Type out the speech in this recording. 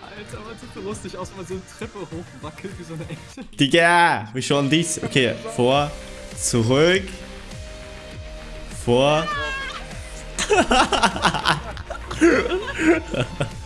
Alter, was sieht so lustig aus, wenn man so eine Treppe hochwackelt wie so eine echte. Digga, wir schauen dies. Okay, vor, zurück, vor.